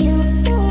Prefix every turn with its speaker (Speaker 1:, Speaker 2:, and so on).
Speaker 1: you.